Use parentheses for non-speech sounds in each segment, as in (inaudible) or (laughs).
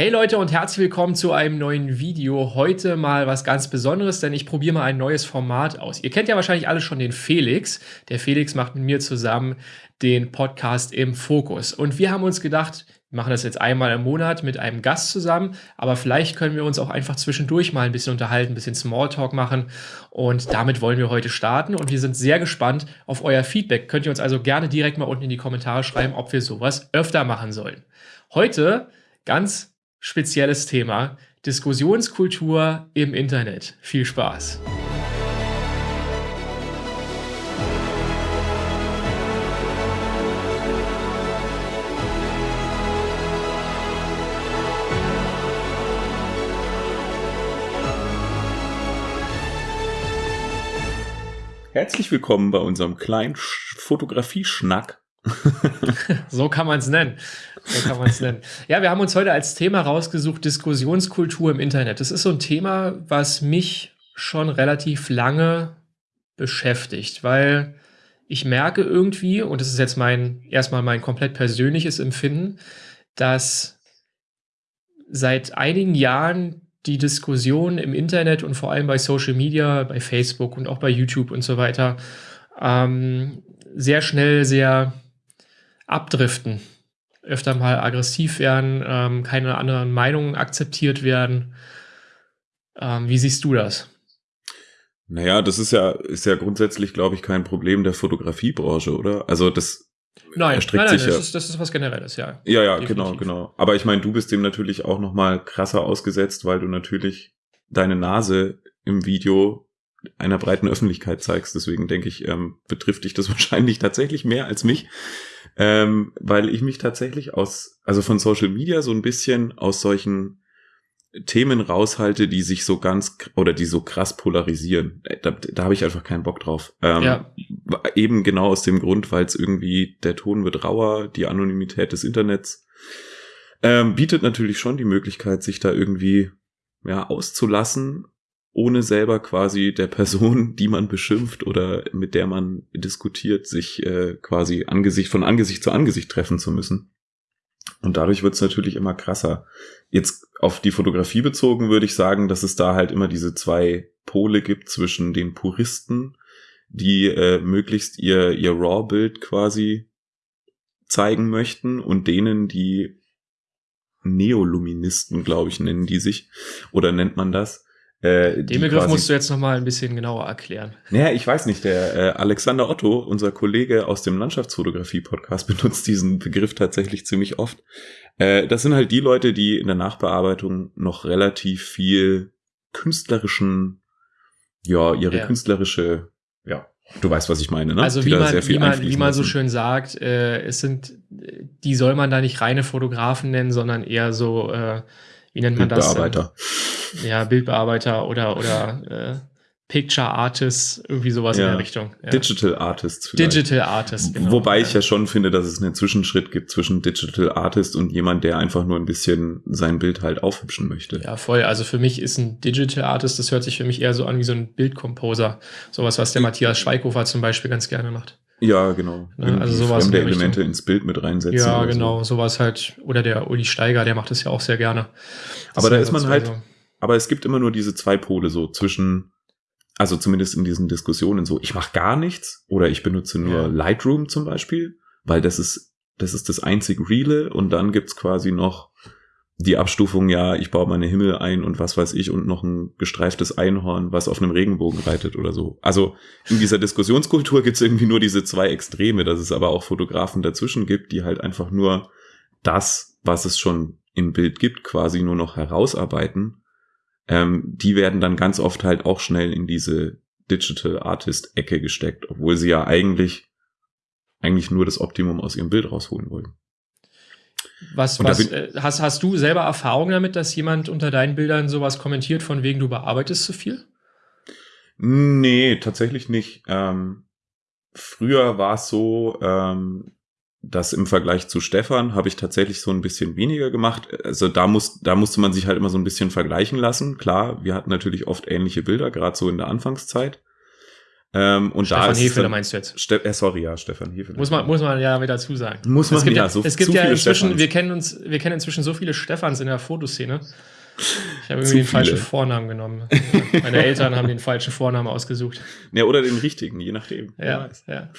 Hey Leute und herzlich willkommen zu einem neuen Video. Heute mal was ganz Besonderes, denn ich probiere mal ein neues Format aus. Ihr kennt ja wahrscheinlich alle schon den Felix. Der Felix macht mit mir zusammen den Podcast im Fokus. Und wir haben uns gedacht, wir machen das jetzt einmal im Monat mit einem Gast zusammen, aber vielleicht können wir uns auch einfach zwischendurch mal ein bisschen unterhalten, ein bisschen Smalltalk machen. Und damit wollen wir heute starten und wir sind sehr gespannt auf euer Feedback. Könnt ihr uns also gerne direkt mal unten in die Kommentare schreiben, ob wir sowas öfter machen sollen. Heute ganz spezielles Thema. Diskussionskultur im Internet. Viel Spaß. Herzlich willkommen bei unserem kleinen Fotografie-Schnack (laughs) so kann man es nennen. So kann man es nennen. Ja, wir haben uns heute als Thema rausgesucht, Diskussionskultur im Internet. Das ist so ein Thema, was mich schon relativ lange beschäftigt, weil ich merke irgendwie, und das ist jetzt mein, erstmal mein komplett persönliches Empfinden, dass seit einigen Jahren die Diskussion im Internet und vor allem bei Social Media, bei Facebook und auch bei YouTube und so weiter, ähm, sehr schnell sehr abdriften, öfter mal aggressiv werden, ähm, keine anderen Meinungen akzeptiert werden. Ähm, wie siehst du das? Naja, das ist ja, ist ja grundsätzlich, glaube ich, kein Problem der Fotografiebranche, oder? Also das Nein, nein, nein, das, ja. ist, das ist was Generelles, ja. Ja, ja, Definitiv. genau, genau. Aber ich meine, du bist dem natürlich auch noch mal krasser ausgesetzt, weil du natürlich deine Nase im Video einer breiten Öffentlichkeit zeigst. Deswegen denke ich, ähm, betrifft dich das (laughs) wahrscheinlich tatsächlich mehr als mich ähm, weil ich mich tatsächlich aus, also von Social Media so ein bisschen aus solchen Themen raushalte, die sich so ganz oder die so krass polarisieren. Äh, da, da habe ich einfach keinen Bock drauf. Ähm, ja. Eben genau aus dem Grund, weil es irgendwie der Ton wird rauer, die Anonymität des Internets ähm, bietet natürlich schon die Möglichkeit, sich da irgendwie ja auszulassen ohne selber quasi der Person, (laughs) die man beschimpft oder mit der man diskutiert, sich äh, quasi Angesicht von Angesicht zu Angesicht treffen zu müssen. Und dadurch wird es natürlich immer krasser. Jetzt auf die Fotografie bezogen würde ich sagen, dass es da halt immer diese zwei Pole gibt zwischen den Puristen, die äh, möglichst ihr, ihr RAW-Bild quasi zeigen möchten und denen, die Neoluministen, glaube ich, nennen die sich. Oder nennt man das? Äh, Den Begriff quasi, musst du jetzt noch mal ein bisschen genauer erklären. Naja, ich weiß nicht. Der äh, Alexander Otto, unser Kollege aus dem Landschaftsfotografie-Podcast, (laughs) benutzt diesen Begriff tatsächlich ziemlich oft. Äh, das sind halt die Leute, die in der Nachbearbeitung noch relativ viel künstlerischen, ja, ihre ja. künstlerische, ja, Du weißt, was ich meine, ne? Also wie man, wie, man, wie man so schön sagt, äh, es sind, die soll man da nicht reine Fotografen nennen, sondern eher so, äh, wie nennt man das? Bildbearbeiter. Ja, Bildbearbeiter oder, oder äh, Picture Artists, irgendwie sowas ja, in der Richtung. Ja. Digital Artists. Vielleicht. Digital Artist, genau. Wobei ja. ich ja schon finde, dass es einen Zwischenschritt gibt zwischen Digital Artist und jemand, der einfach nur ein bisschen sein Bild halt aufhübschen möchte. Ja, voll. Also für mich ist ein Digital Artist, das hört sich für mich eher so an wie so ein Bildcomposer. Sowas, was der Matthias Schweighofer zum Beispiel ganz gerne macht. Ja, genau. Ja, also sowas fremde in Elemente ins Bild mit reinsetzen. Ja, genau, so. sowas halt. Oder der Uli Steiger, der macht das ja auch sehr gerne. Das aber da ist man halt, so. aber es gibt immer nur diese zwei Pole so zwischen, also zumindest in diesen Diskussionen so, ich mache gar nichts oder ich benutze nur ja. Lightroom zum Beispiel, weil das ist, das ist das einzig Reale und dann gibt's quasi noch die Abstufung, ja, ich baue meine Himmel ein und was weiß ich und noch ein gestreiftes Einhorn, was auf einem Regenbogen reitet oder so. Also in dieser Diskussionskultur gibt's irgendwie nur diese zwei Extreme, dass es aber auch Fotografen dazwischen gibt, die halt einfach nur das, was es schon im Bild gibt, quasi nur noch herausarbeiten. Ähm, die werden dann ganz oft halt auch schnell in diese Digital Artist Ecke gesteckt, obwohl sie ja eigentlich eigentlich nur das Optimum aus ihrem Bild rausholen wollen. Was, was äh, hast, hast du selber Erfahrung damit, dass jemand unter deinen Bildern sowas kommentiert, von wegen du bearbeitest zu viel? Nee, tatsächlich nicht. Ähm, früher war es so, ähm, dass im Vergleich zu Stefan habe ich tatsächlich so ein bisschen weniger gemacht. Also da muss, da musste man sich halt immer so ein bisschen vergleichen lassen. Klar, wir hatten natürlich oft ähnliche Bilder, gerade so in der Anfangszeit. Ähm, und Stefan da ist es Hefele dann- meinst du jetzt? Ste äh, sorry, ja, Stefan Hefele. Muss man, muss man ja wieder dazu sagen. Muss man, es gibt ja, ja, so- es gibt ja viele inzwischen, Stefans. wir kennen uns, wir kennen inzwischen so viele Stefans in der Fotoszene. Ich habe irgendwie den falschen. Vornamen genommen. (laughs) Meine Eltern haben den falschen Vornamen ausgesucht. Ja, oder den richtigen, je nachdem. Ja, ja, ja.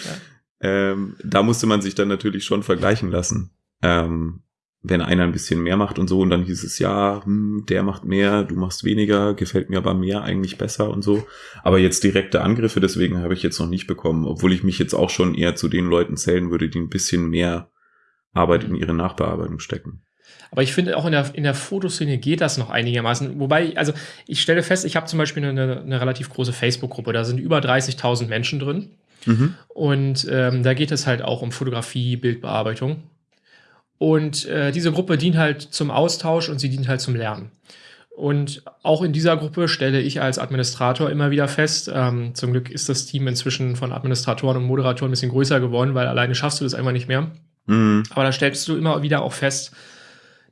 Ähm, da musste man sich dann natürlich schon vergleichen lassen. Ähm, wenn einer ein bisschen mehr macht und so, und dann hieß es, ja, hm, der macht mehr, du machst weniger, gefällt mir aber mehr eigentlich besser und so. Aber jetzt direkte Angriffe, deswegen habe ich jetzt noch nicht bekommen, obwohl ich mich jetzt auch schon eher zu den Leuten zählen würde, die ein bisschen mehr Arbeit in ihre Nachbearbeitung stecken. Aber ich finde, auch in der, in der Fotoszene geht das noch einigermaßen. Wobei, also ich stelle fest, ich habe zum Beispiel eine, eine relativ große Facebook-Gruppe, da sind über 30.000 Menschen drin. Mhm. Und ähm, da geht es halt auch um Fotografie, Bildbearbeitung. Und äh, diese Gruppe dient halt zum Austausch und sie dient halt zum Lernen. Und auch in dieser Gruppe stelle ich als Administrator immer wieder fest, ähm, zum Glück ist das Team inzwischen von Administratoren und Moderatoren ein bisschen größer geworden, weil alleine schaffst du das einfach nicht mehr. Mhm. Aber da stellst du immer wieder auch fest,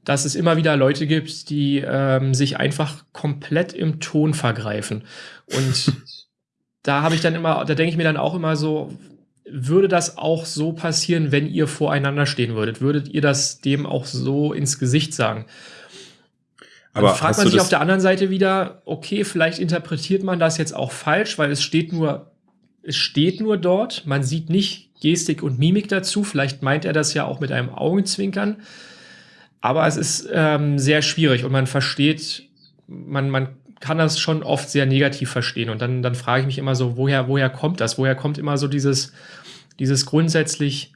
dass es immer wieder Leute gibt, die ähm, sich einfach komplett im Ton vergreifen. Und (laughs) da habe ich dann immer, da denke ich mir dann auch immer so, würde das auch so passieren, wenn ihr voreinander stehen würdet? Würdet ihr das dem auch so ins Gesicht sagen? Dann Aber fragt man sich auf der anderen Seite wieder, okay, vielleicht interpretiert man das jetzt auch falsch, weil es steht nur, es steht nur dort, man sieht nicht Gestik und Mimik dazu, vielleicht meint er das ja auch mit einem Augenzwinkern, aber es ist ähm, sehr schwierig und man versteht, man, man kann das schon oft sehr negativ verstehen und dann, dann frage ich mich immer so, woher, woher kommt das? Woher kommt immer so dieses, dieses grundsätzlich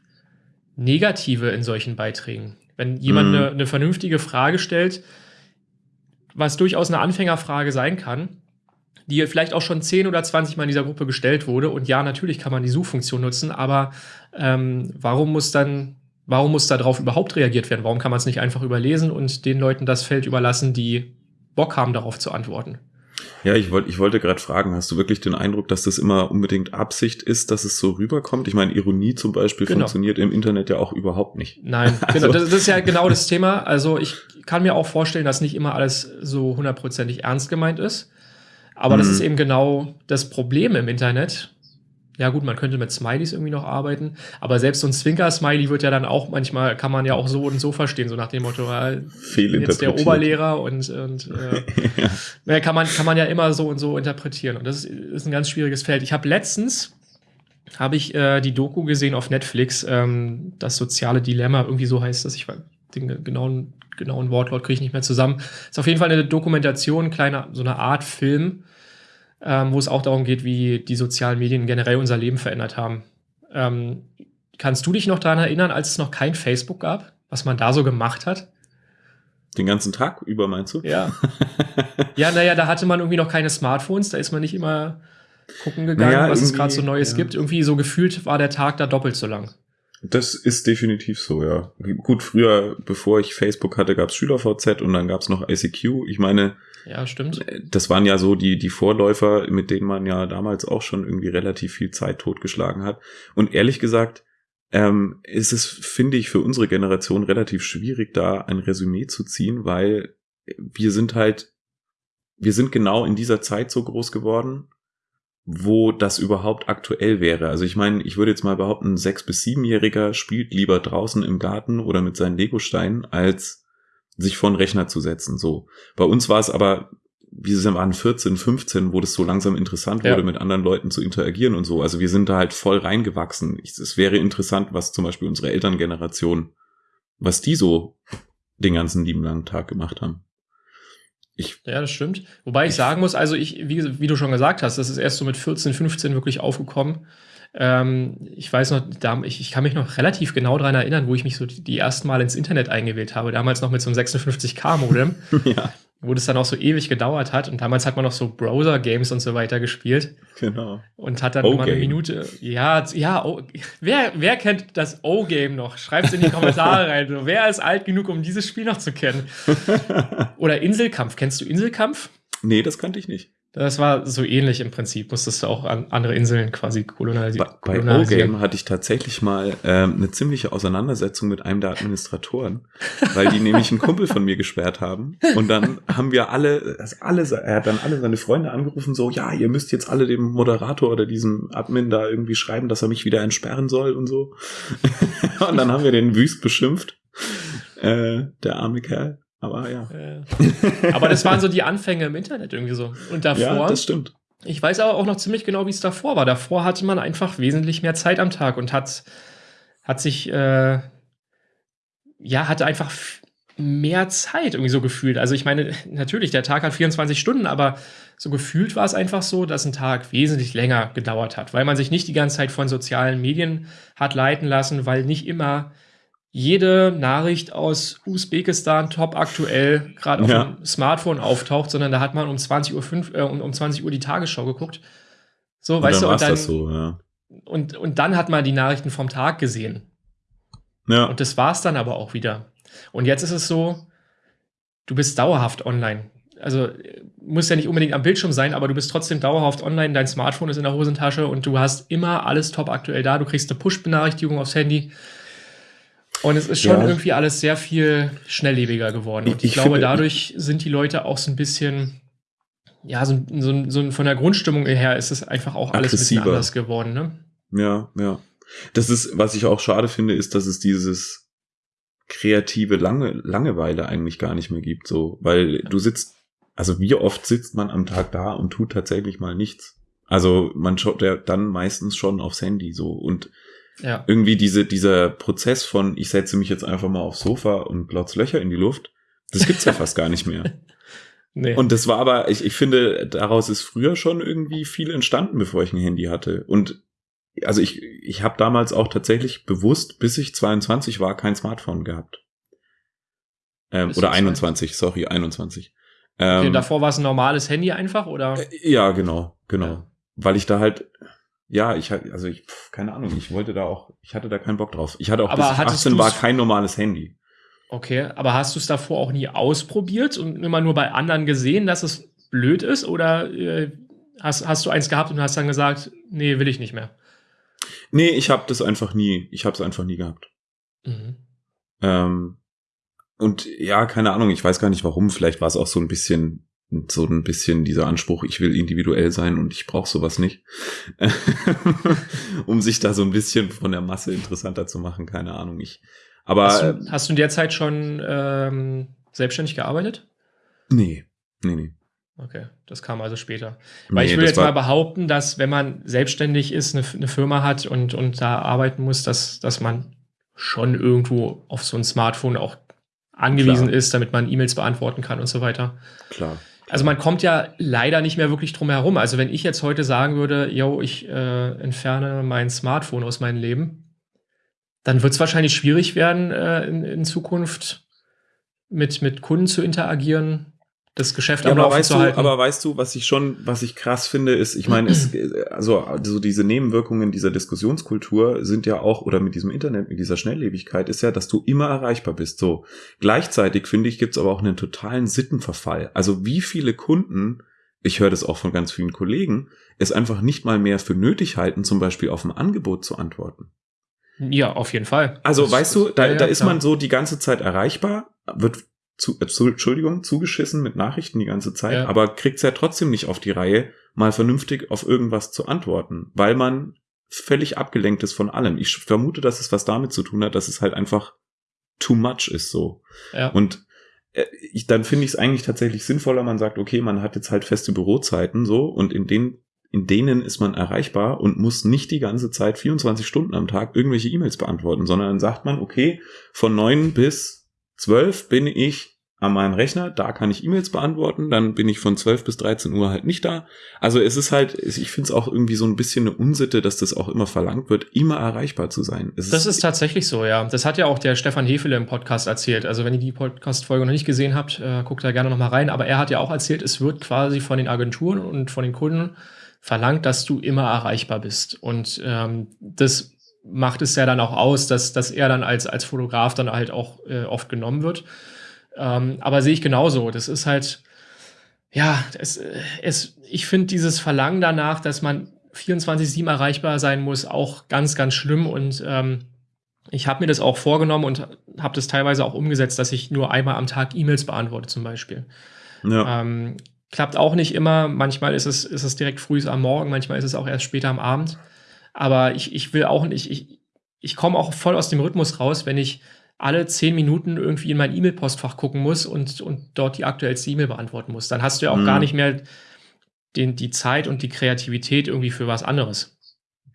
Negative in solchen Beiträgen? Wenn jemand Mhm. eine, eine vernünftige Frage stellt, was durchaus eine Anfängerfrage sein kann, die vielleicht auch schon 10 oder 20 Mal in dieser Gruppe gestellt wurde. Und ja, natürlich kann man die Suchfunktion nutzen, aber ähm, warum muss dann, warum muss darauf überhaupt reagiert werden? Warum kann man es nicht einfach überlesen und den Leuten das Feld überlassen, die Bock haben, darauf zu antworten? Ja, ich wollte, ich wollte gerade fragen, hast du wirklich den Eindruck, dass das immer unbedingt Absicht ist, dass es so rüberkommt? Ich meine, Ironie zum Beispiel Genau. funktioniert im Internet ja auch überhaupt nicht. Nein, (laughs) Also- genau, das, das ist ja genau das Thema. Also ich kann mir auch vorstellen, dass nicht immer alles so hundertprozentig ernst gemeint ist. Aber das Mhm. ist eben genau das Problem im Internet. Ja gut, man könnte mit Smileys irgendwie noch arbeiten, aber selbst so ein Zwinker-Smiley wird ja dann auch manchmal, kann man ja auch so und so verstehen, so nach dem Motto, ah, jetzt der. Oberlehrer und, und (laughs) äh, ja. kann, man, kann man ja immer so und so interpretieren. Und das ist, ist ein ganz schwieriges Feld. Ich habe letztens habe ich äh, die Doku gesehen auf Netflix, ähm, das soziale Dilemma, irgendwie so heißt das. Ich weiß den ge- genauen, genauen Wortlaut kriege ich nicht mehr zusammen. Ist auf jeden Fall eine Dokumentation, kleine, so eine Art Film, ähm, wo es auch darum geht, wie die sozialen Medien generell unser Leben verändert haben. Ähm, kannst du dich noch daran erinnern, als es noch kein Facebook gab, was man da so gemacht hat? Den ganzen Tag über, meinst du? Ja. (laughs) Ja, naja, da hatte man irgendwie noch keine Smartphones, da ist man nicht immer gucken gegangen, Naja, was es gerade so Neues ja. gibt. Irgendwie so gefühlt war der Tag da doppelt so lang. Das ist definitiv so, ja. Gut, früher, bevor ich Facebook hatte, gab's SchülerVZ und dann gab's noch ICQ. Ich meine, Ja, stimmt. das waren ja so die, die Vorläufer, mit denen man ja damals auch schon irgendwie relativ viel Zeit totgeschlagen hat. Und ehrlich gesagt, ähm, ist es, finde ich, für unsere Generation relativ schwierig, da ein Resümee zu ziehen, weil wir sind halt, wir sind genau in dieser Zeit so groß geworden, wo das überhaupt aktuell wäre. Also ich meine, ich würde jetzt mal behaupten, ein sechs- bis siebenjähriger spielt lieber draußen im Garten oder mit seinen Legosteinen, als sich vor den Rechner zu setzen. So. Bei uns war es aber, wir waren 14, 15, wo das so langsam interessant Ja. wurde, mit anderen Leuten zu interagieren und so. Also wir sind da halt voll reingewachsen. Ich- Es wäre interessant, was zum Beispiel unsere Elterngeneration, was die so den ganzen lieben langen Tag gemacht haben. Ich, Ja, das stimmt. Wobei ich Ich- sagen muss, also ich, wie, wie du schon gesagt hast, das ist erst so mit 14, 15 wirklich aufgekommen. Ähm, ich weiß noch, da, ich, ich kann mich noch relativ genau daran erinnern, wo ich mich so die, die ersten Mal ins Internet eingewählt habe. Damals noch mit so einem 56K-Modem, (laughs) ja, wo das dann auch so ewig gedauert hat. Und damals hat man noch so Browser-Games und so weiter gespielt. genau. Und hat dann immer eine. Minute. Ja, ja, O- wer, wer kennt das O-Game noch? Schreibt es in die Kommentare (laughs) rein. So, wer ist alt genug, um dieses Spiel noch zu kennen? (laughs) Oder Inselkampf. Kennst du Inselkampf? Nee, das kannte ich nicht. Das war so ähnlich im Prinzip. Musstest du auch an andere Inseln quasi kolonialisieren. Bei, bei O-Game hatte ich tatsächlich mal ähm, eine ziemliche Auseinandersetzung mit einem der Administratoren, weil die nämlich einen Kumpel von mir gesperrt haben. Und dann haben wir alle, also alle, er hat dann alle seine Freunde angerufen, so, ja, ihr müsst jetzt alle dem Moderator oder diesem Admin da irgendwie schreiben, dass er mich wieder entsperren soll und so. (laughs) und dann haben wir den wüst beschimpft. Äh, der arme Kerl. Aber ja. aber das waren so die Anfänge im Internet irgendwie so. Und davor. Ja, das stimmt. Ich weiß aber auch noch ziemlich genau, wie es davor war. Davor hatte man einfach wesentlich mehr Zeit am Tag und hat, hat sich, äh, ja, hatte einfach mehr Zeit irgendwie so gefühlt. Also ich meine, natürlich, der Tag hat 24 Stunden, aber so gefühlt war es einfach so, dass ein Tag wesentlich länger gedauert hat, weil man sich nicht die ganze Zeit von sozialen Medien hat leiten lassen, weil nicht immer jede Nachricht aus Usbekistan top aktuell gerade auf ja. dem Smartphone auftaucht, sondern da hat man um 20 Uhr, 5, äh, um, um 20 Uhr die Tagesschau geguckt. So, und weißt du, und dann, so, ja. und, und dann hat man die Nachrichten vom Tag gesehen. Ja. Und das war's dann aber auch wieder. Und jetzt ist es so, du bist dauerhaft online. Also muss ja nicht unbedingt am Bildschirm sein, aber du bist trotzdem dauerhaft online, dein Smartphone ist in der Hosentasche und du hast immer alles top aktuell da. Du kriegst eine Push-Benachrichtigung aufs Handy und es ist schon ja. irgendwie alles sehr viel schnelllebiger geworden. Und ich, ich glaube, dadurch sind die Leute auch so ein bisschen, ja, so, so, so von der Grundstimmung her ist es einfach auch alles ein bisschen anders geworden, ne? Ja, ja. Das ist, was ich auch schade finde, ist, dass es dieses kreative Lange, Langeweile eigentlich gar nicht mehr gibt, so, weil du sitzt, also wie oft sitzt man am Tag da und tut tatsächlich mal nichts? Also man schaut ja dann meistens schon aufs Handy so und ja. Irgendwie diese, dieser Prozess von, ich setze mich jetzt einfach mal aufs Sofa und glotz Löcher in die Luft, das gibt's ja (laughs) fast gar nicht mehr. Nee. Und das war aber, ich, ich finde, daraus ist früher schon irgendwie viel entstanden, bevor ich ein Handy hatte. Und also ich, ich habe damals auch tatsächlich bewusst, bis ich 22 war, kein Smartphone gehabt. Ähm, oder 21, sorry, 21. Okay, ähm, davor war es ein normales Handy einfach, oder? Äh, ja, genau, genau. Ja. Weil ich da halt, ja, ich hatte, also ich, keine Ahnung, ich wollte da auch, ich hatte da keinen Bock drauf. Ich hatte auch aber bis ich 18 war kein normales Handy. Okay, aber hast du es davor auch nie ausprobiert und immer nur bei anderen gesehen, dass es blöd ist? Oder äh, hast, hast du eins gehabt und hast dann gesagt, nee, will ich nicht mehr? Nee, ich habe das einfach nie, ich habe es einfach nie gehabt. Mhm. Ähm, und ja, keine Ahnung, ich weiß gar nicht warum, vielleicht war es auch so ein bisschen so ein bisschen dieser Anspruch, ich will individuell sein und ich brauche sowas nicht, (laughs) um sich da so ein bisschen von der Masse interessanter zu machen, keine Ahnung. Ich, aber hast du, hast du in der Zeit schon ähm, selbstständig gearbeitet? Nee, nee, nee. Okay, das kam also später. Weil nee, ich will jetzt mal behaupten, dass wenn man selbstständig ist, eine, eine, Firma hat und, und da arbeiten muss, dass, dass man schon irgendwo auf so ein Smartphone auch angewiesen Klar. ist, damit man E-Mails beantworten kann und so weiter. Klar. Also man kommt ja leider nicht mehr wirklich drum herum. Also wenn ich jetzt heute sagen würde, yo, ich äh, entferne mein Smartphone aus meinem Leben, dann wird es wahrscheinlich schwierig werden, äh, in, in, Zukunft mit, mit Kunden zu interagieren, das Geschäft ja, am Laufen zu halten. aber weißt du, was ich schon, was ich krass finde, ist, ich meine, es, (clears throat) also, also diese Nebenwirkungen dieser Diskussionskultur sind ja auch, oder mit diesem Internet, mit dieser Schnelllebigkeit, ist ja, dass du immer erreichbar bist. So. Gleichzeitig, finde ich, gibt's aber auch einen totalen Sittenverfall. Also wie viele Kunden, ich höre das auch von ganz vielen Kollegen, es einfach nicht mal mehr für nötig halten, zum Beispiel auf ein Angebot zu antworten. Ja, auf jeden Fall. Also, das, weißt du, da, ja, da ist man so die ganze Zeit erreichbar, wird zu, äh, zu, Entschuldigung, zugeschissen mit Nachrichten die ganze Zeit, ja. aber kriegt's ja trotzdem nicht auf die Reihe, mal vernünftig auf irgendwas zu antworten, weil man völlig abgelenkt ist von allem. Ich vermute, dass es was damit zu tun hat, dass es halt einfach too much ist so. Ja. Und äh, ich, dann finde ich es eigentlich tatsächlich sinnvoller, man sagt, okay, man hat jetzt halt feste Bürozeiten so und in den in denen ist man erreichbar und muss nicht die ganze Zeit 24 Stunden am Tag irgendwelche E-Mails beantworten, sondern dann sagt man, okay, von neun bis 12 bin ich an meinem Rechner, da kann ich E-Mails beantworten, dann bin ich von 12 bis 13 Uhr halt nicht da. Also es ist halt, ich finde es auch irgendwie so ein bisschen eine Unsitte, dass das auch immer verlangt wird, immer erreichbar zu sein. Es das ist, ist tatsächlich so, ja. Das hat ja auch der Stefan Hefele im Podcast erzählt. Also wenn ihr die Podcast-Folge noch nicht gesehen habt, äh, guckt da gerne noch mal rein. Aber er hat ja auch erzählt, es wird quasi von den Agenturen und von den Kunden verlangt, dass du immer erreichbar bist. Und ähm, das macht es ja dann auch aus, dass, dass er dann als, als Fotograf dann halt auch äh, oft genommen wird. Ähm, aber sehe ich genauso. Das ist halt, ja, es, es, ich finde dieses Verlangen danach, dass man 24-7 erreichbar sein muss, auch ganz, ganz schlimm. Und ähm, ich habe mir das auch vorgenommen und habe das teilweise auch umgesetzt, dass ich nur einmal am Tag E-Mails beantworte, zum Beispiel. Ja. Ähm, klappt auch nicht immer. Manchmal ist es, ist es direkt früh am Morgen, manchmal ist es auch erst später am Abend. Aber ich, ich will auch nicht, ich, ich komme auch voll aus dem Rhythmus raus, wenn ich alle zehn Minuten irgendwie in mein E-Mail-Postfach gucken muss und, und dort die aktuellste E-Mail beantworten muss. Dann hast du ja auch mhm. gar nicht mehr den, die Zeit und die Kreativität irgendwie für was anderes.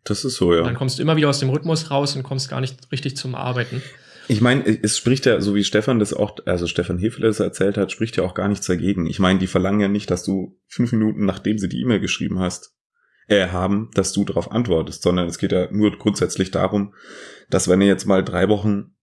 Das ist so, ja. dann kommst du immer wieder aus dem Rhythmus raus und kommst gar nicht richtig zum Arbeiten. Ich meine, es spricht ja, so wie Stefan das auch, also Stefan Hefele das erzählt hat, spricht ja auch gar nichts dagegen. Ich meine, die verlangen ja nicht, dass du fünf Minuten, nachdem sie die E-Mail geschrieben hast, äh, haben, dass du darauf antwortest, sondern es geht ja nur grundsätzlich darum, dass wenn er jetzt mal drei Wochen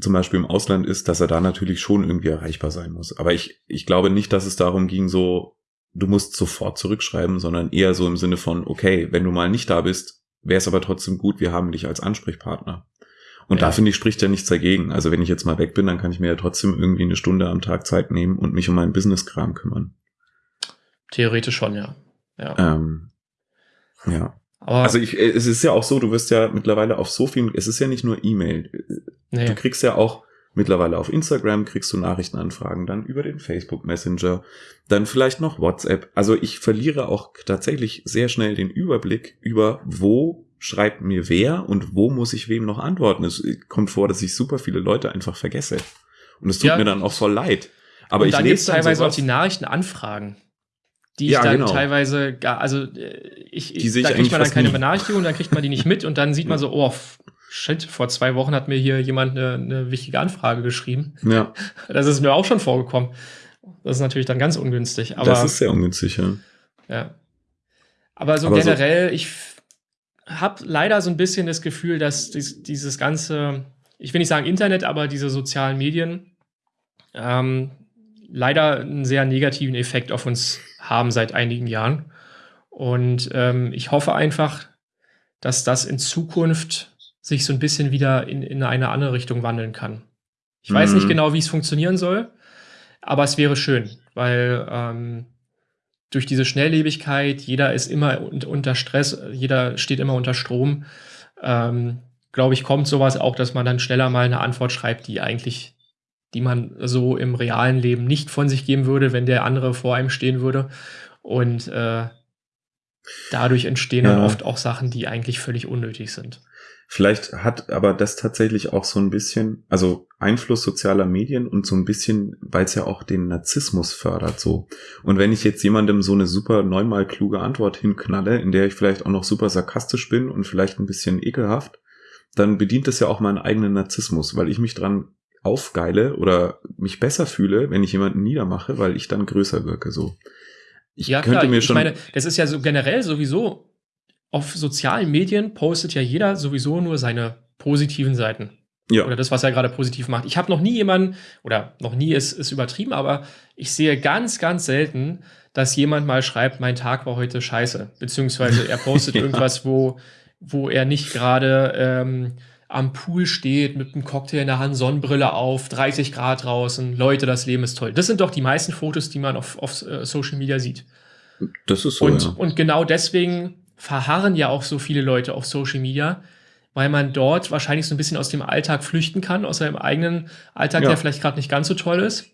zum Beispiel im Ausland ist, dass er da natürlich schon irgendwie erreichbar sein muss. Aber ich, ich glaube nicht, dass es darum ging, so, du musst sofort zurückschreiben, sondern eher so im Sinne von, okay, wenn du mal nicht da bist, wäre es aber trotzdem gut, wir haben dich als Ansprechpartner. Und ja. da finde ich, spricht ja nichts dagegen. Also wenn ich jetzt mal weg bin, dann kann ich mir ja trotzdem irgendwie eine Stunde am Tag Zeit nehmen und mich um meinen Business-Kram kümmern. Theoretisch schon, ja. Ja. Ähm, ja. Aber also ich, es ist ja auch so, du wirst ja mittlerweile auf so vielen, es ist ja nicht nur E-Mail. Nee. Du kriegst ja auch mittlerweile auf Instagram kriegst du Nachrichtenanfragen, dann über den Facebook Messenger, dann vielleicht noch WhatsApp. Also ich verliere auch tatsächlich sehr schnell den Überblick über, wo schreibt mir wer und wo muss ich wem noch antworten. Es kommt vor, dass ich super viele Leute einfach vergesse. Und es tut ja. mir dann auch voll leid. Aber und ich dann gibt teilweise auch die Nachrichtenanfragen die ich ja, dann genau. teilweise gar, also äh, ich, die da kriegt man dann keine nie. Benachrichtigung, dann kriegt man die nicht mit und dann sieht man so, oh, shit, vor zwei Wochen hat mir hier jemand eine, eine wichtige Anfrage geschrieben. Ja. (laughs) Das ist mir auch schon vorgekommen. Das ist natürlich dann ganz ungünstig. Aber, das ist sehr ungünstig, ja. Ja. Aber so Aber generell, so ich habe leider so ein bisschen das Gefühl, dass dies, dieses ganze, ich will nicht sagen Internet, aber diese sozialen Medien ähm, leider einen sehr negativen Effekt auf uns haben seit einigen Jahren. Und ähm, ich hoffe einfach, dass das in Zukunft sich so ein bisschen wieder in, in eine andere Richtung wandeln kann. Ich mhm. weiß nicht mhm. genau, wie es funktionieren soll, aber es wäre schön, weil ähm, durch diese Schnelllebigkeit, jeder ist immer unter Stress, jeder steht immer unter Strom. Ähm, Glaube ich, kommt sowas auch, dass man dann schneller mal eine Antwort schreibt, die eigentlich die man so im realen Leben nicht von sich geben würde, wenn der andere vor einem stehen würde. Und äh, dadurch entstehen ja. dann oft auch Sachen, die eigentlich völlig unnötig sind. Vielleicht hat aber das tatsächlich auch so ein bisschen, also Einfluss sozialer Medien und so ein bisschen, weil es ja auch den Narzissmus fördert so. Und wenn ich jetzt jemandem so eine super neunmal kluge Antwort hinknalle, in der ich vielleicht auch noch super sarkastisch bin und vielleicht ein bisschen ekelhaft, dann bedient das ja auch meinen eigenen Narzissmus, weil ich mich dran aufgeile oder mich besser fühle, wenn ich jemanden niedermache, weil ich dann größer wirke. So. Ich ja, könnte klar. mir schon. Ich meine, das ist ja so generell sowieso auf sozialen Medien postet ja jeder sowieso nur seine positiven Seiten. Ja. Oder das, was er gerade positiv macht. Ich habe noch nie jemanden, oder noch nie ist, ist übertrieben, aber ich sehe ganz, ganz selten, dass jemand mal schreibt, mein Tag war heute scheiße. Beziehungsweise er postet (laughs) ja. irgendwas, wo, wo er nicht gerade ähm, am Pool steht mit einem Cocktail in der Hand, Sonnenbrille auf, 30 Grad draußen, Leute, das Leben ist toll. Das sind doch die meisten Fotos, die man auf, auf uh, Social Media sieht. Das ist so. Und, ja. und genau deswegen verharren ja auch so viele Leute auf Social Media, weil man dort wahrscheinlich so ein bisschen aus dem Alltag flüchten kann, aus seinem eigenen Alltag, ja. der vielleicht gerade nicht ganz so toll ist.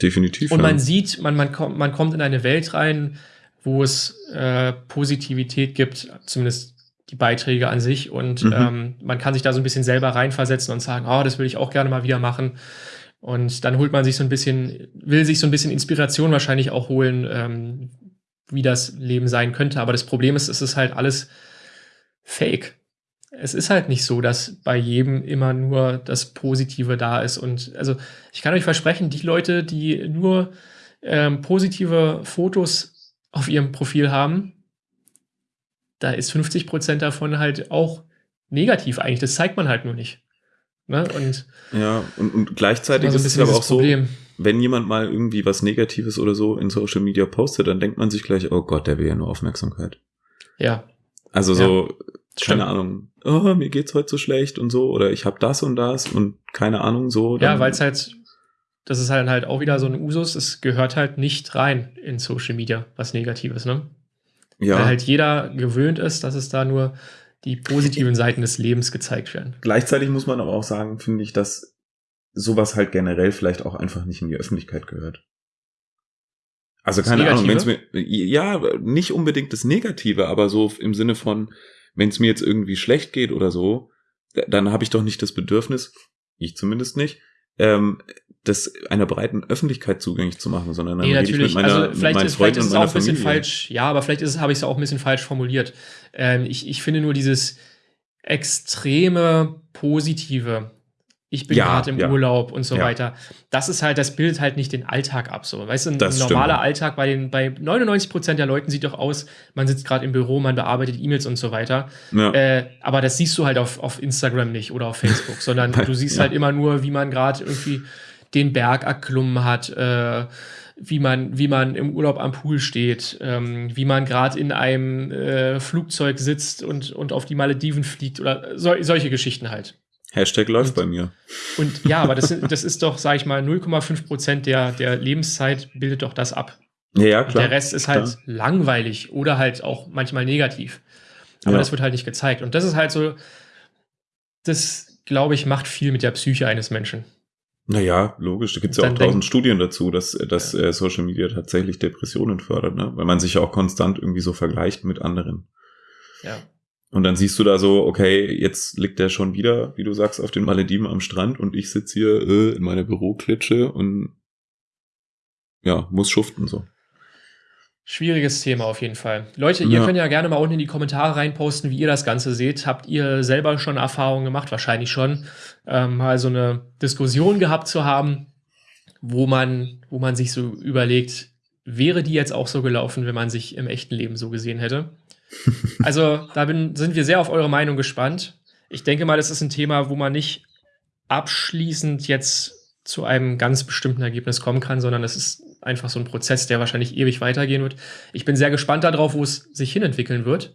Definitiv. Und man sieht, man, man, kommt, man kommt in eine Welt rein, wo es äh, Positivität gibt, zumindest die Beiträge an sich und mhm. ähm, man kann sich da so ein bisschen selber reinversetzen und sagen, oh, das will ich auch gerne mal wieder machen. Und dann holt man sich so ein bisschen, will sich so ein bisschen Inspiration wahrscheinlich auch holen, ähm, wie das Leben sein könnte. Aber das Problem ist, es ist halt alles fake. Es ist halt nicht so, dass bei jedem immer nur das Positive da ist. Und also ich kann euch versprechen, die Leute, die nur ähm, positive Fotos auf ihrem Profil haben, da ist 50 Prozent davon halt auch negativ eigentlich. Das zeigt man halt nur nicht. Ne? Und ja, und, und gleichzeitig so ist es aber auch Problem. so, wenn jemand mal irgendwie was Negatives oder so in Social Media postet, dann denkt man sich gleich, oh Gott, der will ja nur Aufmerksamkeit. Ja. Also so, ja, keine Ahnung, oh, mir geht's heute so schlecht und so, oder ich habe das und das und keine Ahnung so. ja, weil es halt das ist halt halt auch wieder so ein Usus, es gehört halt nicht rein in Social Media, was Negatives, ne? Ja. Weil halt jeder gewöhnt ist, dass es da nur die positiven Seiten des Lebens gezeigt werden. Gleichzeitig muss man aber auch sagen, finde ich, dass sowas halt generell vielleicht auch einfach nicht in die Öffentlichkeit gehört. Also keine Ahnung, wenn es mir ja nicht unbedingt das Negative, aber so im Sinne von, wenn es mir jetzt irgendwie schlecht geht oder so, dann habe ich doch nicht das Bedürfnis, ich zumindest nicht, ähm, das einer breiten Öffentlichkeit zugänglich zu machen, sondern dann nee, rede ich mit meiner, also vielleicht mit ist, vielleicht ist es auch ein bisschen falsch, ja, aber vielleicht ist habe ich es auch ein bisschen falsch formuliert. Ähm, ich, ich finde nur dieses extreme Positive ich bin ja, gerade im ja. Urlaub und so ja. weiter. Das ist halt, das bildet halt nicht den Alltag ab. So, weißt du, ein das normaler stimmt. Alltag bei den, bei 99 Prozent der Leuten sieht doch aus, man sitzt gerade im Büro, man bearbeitet E-Mails und so weiter. Äh, aber das siehst du halt auf, auf Instagram nicht oder auf Facebook, sondern (laughs) du siehst halt immer nur, wie man gerade irgendwie den Berg erklommen hat, äh, wie man, wie man im Urlaub am Pool steht, ähm, wie man gerade in einem äh, Flugzeug sitzt und, und auf die Malediven fliegt oder so, solche Geschichten halt. Hashtag läuft und, bei mir. Und ja, aber das, das ist doch, sag ich mal, 0,5 Prozent der, der Lebenszeit bildet doch das ab. Ja, ja klar. Und der Rest ist halt klar. langweilig oder halt auch manchmal negativ. Aber ja. das wird halt nicht gezeigt. Und das ist halt so, das, glaube ich, macht viel mit der Psyche eines Menschen. Naja, logisch. Da gibt es ja auch tausend Studien dazu, dass, dass ja. Äh, Social Media tatsächlich Depressionen fördert, ne? weil man sich ja auch konstant irgendwie so vergleicht mit anderen. Ja. Und dann siehst du da so, okay, jetzt liegt der schon wieder, wie du sagst, auf den Malediven am Strand und ich sitze hier äh, in meiner Büroklitsche und ja, muss schuften so. Schwieriges Thema auf jeden Fall. Leute, ihr ja. könnt ja gerne mal unten in die Kommentare reinposten, wie ihr das Ganze seht. Habt ihr selber schon Erfahrungen gemacht? Wahrscheinlich schon. Ähm, mal so eine Diskussion gehabt zu haben, wo man, wo man sich so überlegt, wäre die jetzt auch so gelaufen, wenn man sich im echten Leben so gesehen hätte? (laughs) Also da bin, sind wir sehr auf eure Meinung gespannt. Ich denke mal, das ist ein Thema, wo man nicht abschließend jetzt zu einem ganz bestimmten Ergebnis kommen kann, sondern es ist einfach so ein Prozess, der wahrscheinlich ewig weitergehen wird. Ich bin sehr gespannt darauf, wo es sich hinentwickeln wird.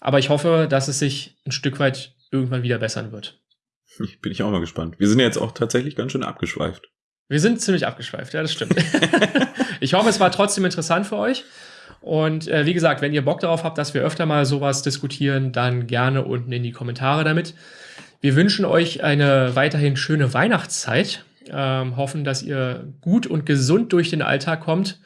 Aber ich hoffe, dass es sich ein Stück weit irgendwann wieder bessern wird. Ich bin ich auch mal gespannt. Wir sind jetzt auch tatsächlich ganz schön abgeschweift. Wir sind ziemlich abgeschweift, ja, das stimmt. (laughs) ich hoffe, es war trotzdem interessant für euch. Und äh, wie gesagt, wenn ihr Bock darauf habt, dass wir öfter mal sowas diskutieren, dann gerne unten in die Kommentare damit. Wir wünschen euch eine weiterhin schöne Weihnachtszeit. Ähm, hoffen, dass ihr gut und gesund durch den Alltag kommt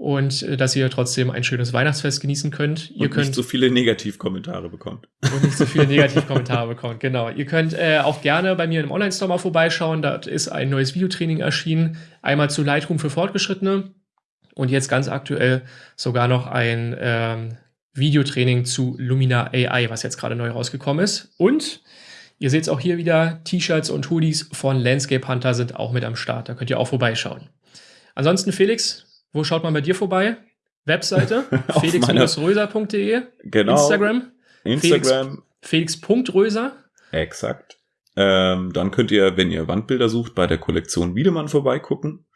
und äh, dass ihr trotzdem ein schönes Weihnachtsfest genießen könnt. Ihr und könnt nicht so viele Negativkommentare bekommt. Und nicht so viele (laughs) Negativkommentare bekommt, genau. Ihr könnt äh, auch gerne bei mir im Online-Store mal vorbeischauen. Da ist ein neues Videotraining erschienen. Einmal zu Lightroom für Fortgeschrittene und jetzt ganz aktuell sogar noch ein ähm, Videotraining zu Lumina AI, was jetzt gerade neu rausgekommen ist. Und ihr seht es auch hier wieder, T-Shirts und Hoodies von Landscape Hunter sind auch mit am Start. Da könnt ihr auch vorbeischauen. Ansonsten, Felix, wo schaut man bei dir vorbei? Webseite (laughs) felix-röser.de genau. Instagram Instagram felix.röser Exakt. Ähm, dann könnt ihr, wenn ihr Wandbilder sucht, bei der Kollektion Wiedemann vorbeigucken.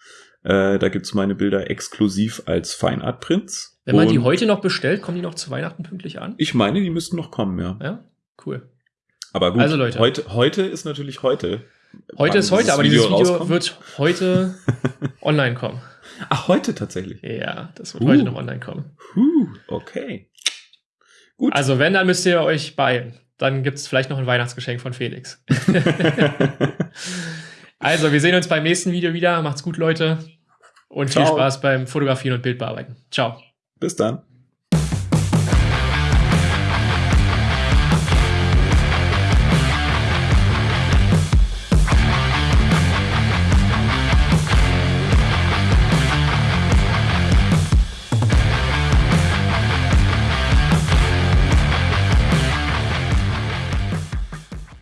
Äh, da gibt's meine Bilder exklusiv als Feinart Prints. Wenn man Und die heute noch bestellt, kommen die noch zu Weihnachten pünktlich an? Ich meine, die müssten noch kommen, ja. Ja, cool. Aber gut, also Leute. Heute, heute ist natürlich heute. Heute ist heute, aber dieses Video rauskommt. wird heute (laughs) online kommen. Ach, heute tatsächlich? Ja, das wird uh. heute noch online kommen. Uh, okay. Gut. Also wenn, dann müsst ihr euch beeilen. Dann gibt's vielleicht noch ein Weihnachtsgeschenk von Felix. (laughs) also, wir sehen uns beim nächsten Video wieder. Macht's gut, Leute. Und Ciao. viel Spaß beim Fotografieren und Bildbearbeiten. Ciao. Bis dann.